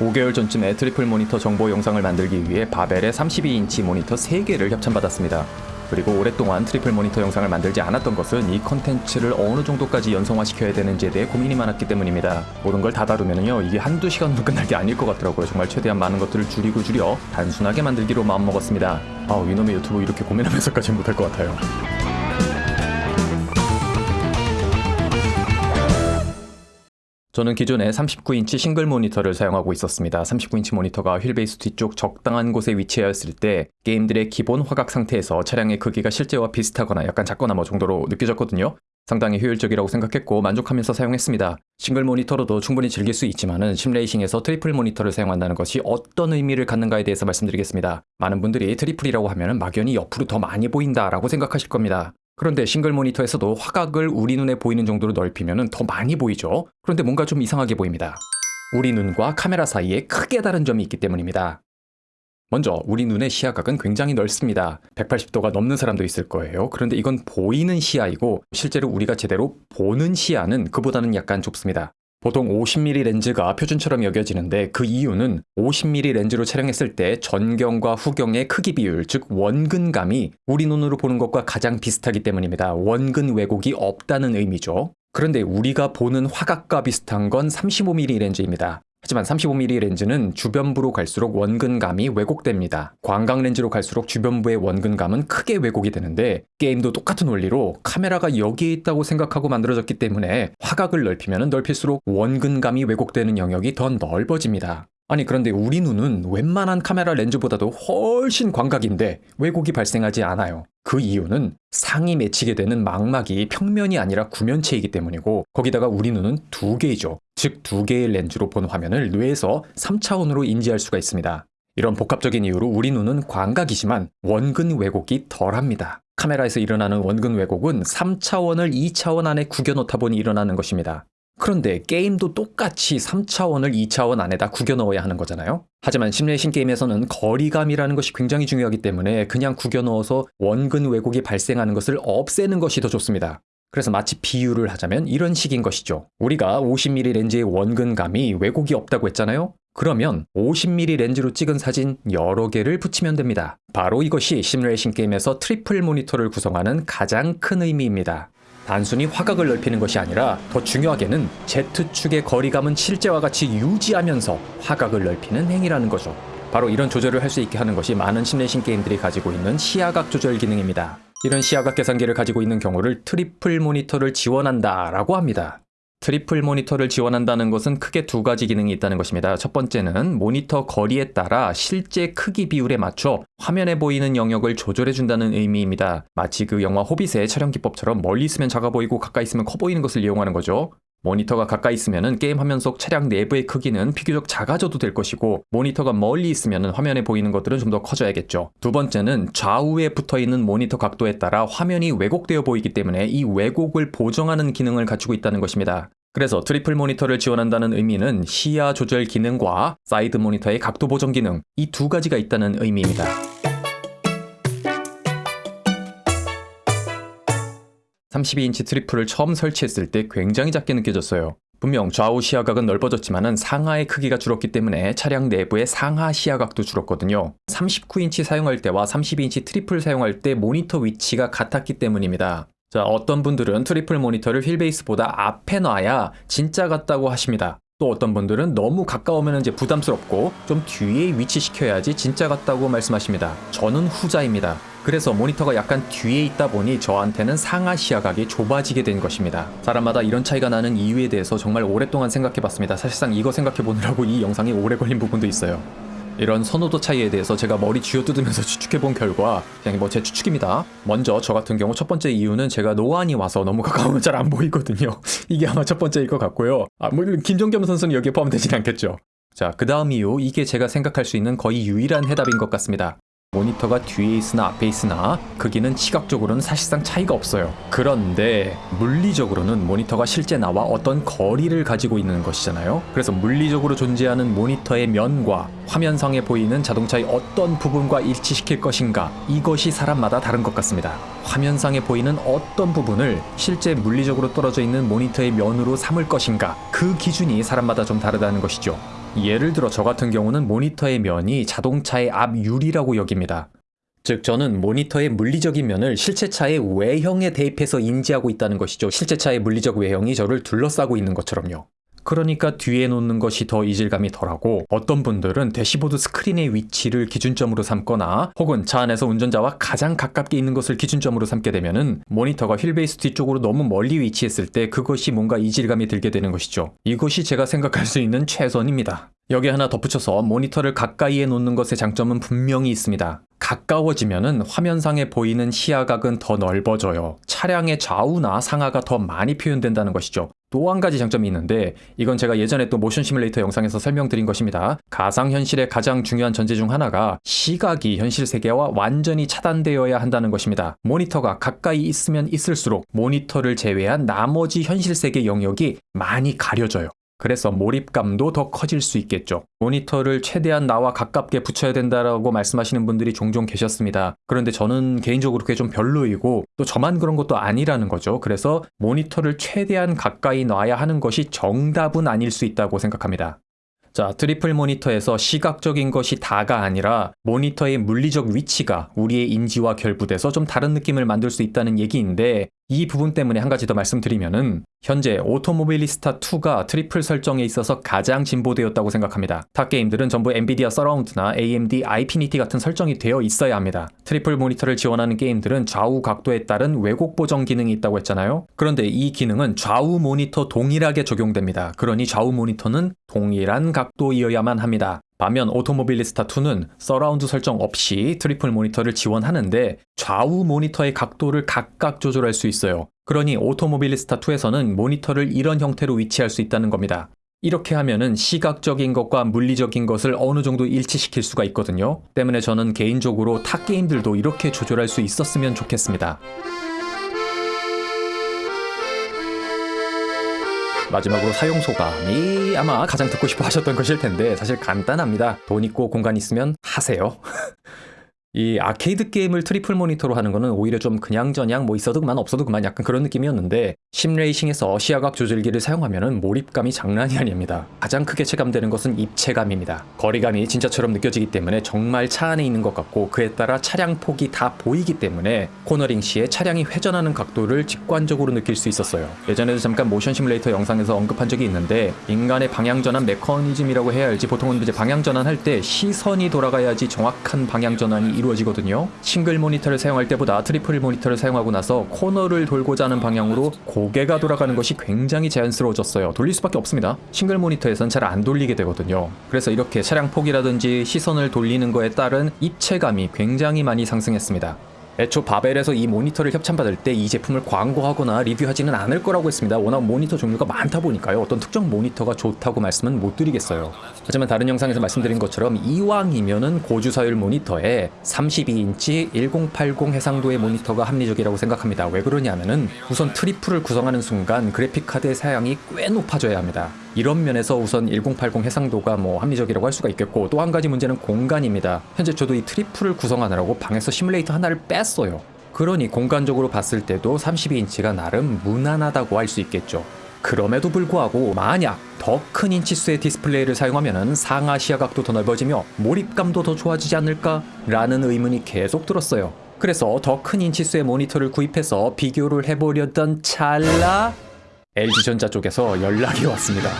5개월 전쯤에 트리플 모니터 정보 영상을 만들기 위해 바벨의 32인치 모니터 3개를 협찬받았습니다. 그리고 오랫동안 트리플 모니터 영상을 만들지 않았던 것은 이 컨텐츠를 어느 정도까지 연성화시켜야 되는지에 대해 고민이 많았기 때문입니다. 모든 걸 다 다루면요 이게 한두 시간으로 끝날 게 아닐 것 같더라고요. 정말 최대한 많은 것들을 줄이고 줄여 단순하게 만들기로 마음먹었습니다. 아 이놈의 유튜브 이렇게 고민하면서까지 못할 것 같아요. 저는 기존에 39인치 싱글 모니터를 사용하고 있었습니다. 39인치 모니터가 휠베이스 뒤쪽 적당한 곳에 위치하였을 때 게임들의 기본 화각 상태에서 차량의 크기가 실제와 비슷하거나 약간 작거나 뭐 정도로 느껴졌거든요. 상당히 효율적이라고 생각했고 만족하면서 사용했습니다. 싱글 모니터로도 충분히 즐길 수 있지만은 sim racing에서 트리플 모니터를 사용한다는 것이 어떤 의미를 갖는가에 대해서 말씀드리겠습니다. 많은 분들이 트리플이라고 하면 막연히 옆으로 더 많이 보인다라고 생각하실 겁니다. 그런데 싱글 모니터에서도 화각을 우리 눈에 보이는 정도로 넓히면 더 많이 보이죠. 그런데 뭔가 좀 이상하게 보입니다. 우리 눈과 카메라 사이에 크게 다른 점이 있기 때문입니다. 먼저 우리 눈의 시야각은 굉장히 넓습니다. 180도가 넘는 사람도 있을 거예요. 그런데 이건 보이는 시야이고 실제로 우리가 제대로 보는 시야는 그보다는 약간 좁습니다. 보통 50mm 렌즈가 표준처럼 여겨지는데 그 이유는 50mm 렌즈로 촬영했을 때 전경과 후경의 크기 비율, 즉 원근감이 우리 눈으로 보는 것과 가장 비슷하기 때문입니다. 원근 왜곡이 없다는 의미죠. 그런데 우리가 보는 화각과 비슷한 건 35mm 렌즈입니다. 하지만 35mm 렌즈는 주변부로 갈수록 원근감이 왜곡됩니다. 광각 렌즈로 갈수록 주변부의 원근감은 크게 왜곡이 되는데 게임도 똑같은 원리로 카메라가 여기에 있다고 생각하고 만들어졌기 때문에 화각을 넓히면 넓힐수록 원근감이 왜곡되는 영역이 더 넓어집니다. 아니 그런데 우리 눈은 웬만한 카메라 렌즈보다도 훨씬 광각인데 왜곡이 발생하지 않아요. 그 이유는 상이 맺히게 되는 망막이 평면이 아니라 구면체이기 때문이고 거기다가 우리 눈은 두 개이죠. 즉 두 개의 렌즈로 본 화면을 뇌에서 3차원으로 인지할 수가 있습니다. 이런 복합적인 이유로 우리 눈은 광각이지만 원근 왜곡이 덜합니다. 카메라에서 일어나는 원근 왜곡은 3차원을 2차원 안에 구겨놓다 보니 일어나는 것입니다. 그런데 게임도 똑같이 3차원을 2차원 안에다 구겨 넣어야 하는 거잖아요? 하지만 sim racing 게임에서는 거리감이라는 것이 굉장히 중요하기 때문에 그냥 구겨 넣어서 원근 왜곡이 발생하는 것을 없애는 것이 더 좋습니다. 그래서 마치 비유를 하자면 이런 식인 것이죠. 우리가 50mm 렌즈의 원근감이 왜곡이 없다고 했잖아요? 그러면 50mm 렌즈로 찍은 사진 여러 개를 붙이면 됩니다. 바로 이것이 sim racing 게임에서 트리플 모니터를 구성하는 가장 큰 의미입니다. 단순히 화각을 넓히는 것이 아니라 더 중요하게는 Z축의 거리감은 실제와 같이 유지하면서 화각을 넓히는 행위라는 거죠. 바로 이런 조절을 할 수 있게 하는 것이 많은 sim racing 게임들이 가지고 있는 시야각 조절 기능입니다. 이런 시야각 계산기를 가지고 있는 경우를 트리플 모니터를 지원한다 라고 합니다. 트리플 모니터를 지원한다는 것은 크게 두 가지 기능이 있다는 것입니다. 첫 번째는 모니터 거리에 따라 실제 크기 비율에 맞춰 화면에 보이는 영역을 조절해 준다는 의미입니다. 마치 그 영화 호빗의 촬영 기법처럼 멀리 있으면 작아 보이고 가까이 있으면 커 보이는 것을 이용하는 거죠. 모니터가 가까이 있으면 게임 화면 속 차량 내부의 크기는 비교적 작아져도 될 것이고 모니터가 멀리 있으면 화면에 보이는 것들은 좀 더 커져야겠죠. 두 번째는 좌우에 붙어있는 모니터 각도에 따라 화면이 왜곡되어 보이기 때문에 이 왜곡을 보정하는 기능을 갖추고 있다는 것입니다. 그래서 트리플 모니터를 지원한다는 의미는 시야 조절 기능과 사이드 모니터의 각도 보정 기능 이 두 가지가 있다는 의미입니다. (32인치) 트리플을 처음 설치했을 때 굉장히 작게 느껴졌어요. 분명 좌우 시야각은 넓어졌지만 상하의 크기가 줄었기 때문에 차량 내부의 상하 시야각도 줄었거든요. 39인치 사용할 때와 32인치 트리플 사용할 때 모니터 위치가 같았기 때문입니다. 자, 어떤 분들은 트리플 모니터를 휠베이스보다 앞에 놔야 진짜 같다고 하십니다. 또 어떤 분들은 너무 가까우면 이제 부담스럽고 좀 뒤에 위치시켜야지 진짜 같다고 말씀하십니다. 저는 후자입니다. 그래서 모니터가 약간 뒤에 있다 보니 저한테는 상하 시야 각이 좁아지게 된 것입니다. 사람마다 이런 차이가 나는 이유에 대해서 정말 오랫동안 생각해봤습니다. 사실상 이거 생각해보느라고 이 영상이 오래 걸린 부분도 있어요. 이런 선호도 차이에 대해서 제가 머리 쥐어뜯으면서 추측해본 결과 그냥 뭐 제 추측입니다. 먼저 저 같은 경우 첫 번째 이유는 제가 노안이 와서 너무 가까우면 잘 안 보이거든요. 이게 아마 첫 번째일 것 같고요. 아, 물론 김종겸 선수는 여기에 포함되진 않겠죠. 자, 그 다음 이유, 이게 제가 생각할 수 있는 거의 유일한 해답인 것 같습니다. 모니터가 뒤에 있으나 앞에 있으나 크기는 시각적으로는 사실상 차이가 없어요. 그런데 물리적으로는 모니터가 실제 나와 어떤 거리를 가지고 있는 것이잖아요. 그래서 물리적으로 존재하는 모니터의 면과 화면상에 보이는 자동차의 어떤 부분과 일치시킬 것인가 이것이 사람마다 다른 것 같습니다. 화면상에 보이는 어떤 부분을 실제 물리적으로 떨어져 있는 모니터의 면으로 삼을 것인가 그 기준이 사람마다 좀 다르다는 것이죠. 예를 들어 저 같은 경우는 모니터의 면이 자동차의 앞 유리라고 여깁니다. 즉 저는 모니터의 물리적인 면을 실제차의 외형에 대입해서 인지하고 있다는 것이죠. 실제차의 물리적 외형이 저를 둘러싸고 있는 것처럼요. 그러니까 뒤에 놓는 것이 더 이질감이 덜하고 어떤 분들은 대시보드 스크린의 위치를 기준점으로 삼거나 혹은 차 안에서 운전자와 가장 가깝게 있는 것을 기준점으로 삼게 되면 은 모니터가 휠베이스 뒤쪽으로 너무 멀리 위치했을 때 그것이 뭔가 이질감이 들게 되는 것이죠. 이것이 제가 생각할 수 있는 최선입니다. 여기 하나 덧붙여서 모니터를 가까이에 놓는 것의 장점은 분명히 있습니다. 가까워지면은 화면상에 보이는 시야각은 더 넓어져요. 차량의 좌우나 상하가 더 많이 표현된다는 것이죠. 또 한 가지 장점이 있는데 이건 제가 예전에 또 모션 시뮬레이터 영상에서 설명드린 것입니다. 가상현실의 가장 중요한 전제 중 하나가 시각이 현실 세계와 완전히 차단되어야 한다는 것입니다. 모니터가 가까이 있으면 있을수록 모니터를 제외한 나머지 현실 세계 영역이 많이 가려져요. 그래서 몰입감도 더 커질 수 있겠죠. 모니터를 최대한 나와 가깝게 붙여야 된다라고 말씀하시는 분들이 종종 계셨습니다. 그런데 저는 개인적으로 그게 좀 별로이고 또 저만 그런 것도 아니라는 거죠. 그래서 모니터를 최대한 가까이 놔야 하는 것이 정답은 아닐 수 있다고 생각합니다. 자, 트리플 모니터에서 시각적인 것이 다가 아니라 모니터의 물리적 위치가 우리의 인지와 결부돼서 좀 다른 느낌을 만들 수 있다는 얘기인데 이 부분 때문에 한 가지 더 말씀드리면은 현재 Automobilista 2가 트리플 설정에 있어서 가장 진보되었다고 생각합니다. 타 게임들은 전부 엔비디아 서라운드나 AMD 아이피니티 같은 설정이 되어 있어야 합니다. 트리플 모니터를 지원하는 게임들은 좌우 각도에 따른 왜곡 보정 기능이 있다고 했잖아요. 그런데 이 기능은 좌우 모니터 동일하게 적용됩니다. 그러니 좌우 모니터는 동일한 각도이어야만 합니다. 반면 Automobilista2는 surround 설정 없이 트리플 모니터를 지원하는데 좌우 모니터의 각도를 각각 조절할 수 있어요. 그러니 Automobilista2에서는 모니터를 이런 형태로 위치할 수 있다는 겁니다. 이렇게 하면은 시각적인 것과 물리적인 것을 어느 정도 일치시킬 수가 있거든요. 때문에 저는 개인적으로 타 게임들도 이렇게 조절할 수 있었으면 좋겠습니다. 마지막으로 사용 소감이 아마 가장 듣고 싶어 하셨던 것일 텐데 사실 간단합니다. 돈 있고 공간 있으면 하세요. 이 아케이드 게임을 트리플 모니터로 하는 거는 오히려 좀 그냥저냥 뭐 있어도 그만 없어도 그만 약간 그런 느낌이었는데 sim racing에서 시야각 조절기를 사용하면 몰입감이 장난이 아닙니다. 가장 크게 체감되는 것은 입체감입니다. 거리감이 진짜처럼 느껴지기 때문에 정말 차 안에 있는 것 같고 그에 따라 차량 폭이 다 보이기 때문에 코너링 시에 차량이 회전하는 각도를 직관적으로 느낄 수 있었어요. 예전에도 잠깐 모션 시뮬레이터 영상에서 언급한 적이 있는데 인간의 방향전환 메커니즘이라고 해야 할지 보통은 이제 방향전환 할 때 시선이 돌아가야지 정확한 방향전환이 이루어지거든요. 싱글 모니터를 사용할 때보다 트리플 모니터를 사용하고 나서 코너를 돌고자 하는 방향으로 고개가 돌아가는 것이 굉장히 자연스러워졌어요. 돌릴 수밖에 없습니다. 싱글 모니터에선 잘 안 돌리게 되거든요. 그래서 이렇게 차량 폭이라든지 시선을 돌리는 거에 따른 입체감이 굉장히 많이 상승했습니다. 애초 바벨에서 이 모니터를 협찬받을 때 이 제품을 광고하거나 리뷰하지는 않을 거라고 했습니다. 워낙 모니터 종류가 많다 보니까요. 어떤 특정 모니터가 좋다고 말씀은 못 드리겠어요. 하지만 다른 영상에서 말씀드린 것처럼 이왕이면은 고주사율 모니터에 32인치 1080 해상도의 모니터가 합리적이라고 생각합니다. 왜 그러냐면은 우선 트리플을 구성하는 순간 그래픽 카드의 사양이 꽤 높아져야 합니다. 이런 면에서 우선 1080 해상도가 뭐 합리적이라고 할 수가 있겠고 또 한 가지 문제는 공간입니다. 현재 저도 이 트리플을 구성하느라고 방에서 시뮬레이터 하나를 뺐어요. 그러니 공간적으로 봤을 때도 32인치가 나름 무난하다고 할 수 있겠죠. 그럼에도 불구하고 만약 더 큰 인치수의 디스플레이를 사용하면 상하 시야각도 더 넓어지며 몰입감도 더 좋아지지 않을까? 라는 의문이 계속 들었어요. 그래서 더 큰 인치수의 모니터를 구입해서 비교를 해보려던 찰나 LG전자 쪽에서 연락이 왔습니다.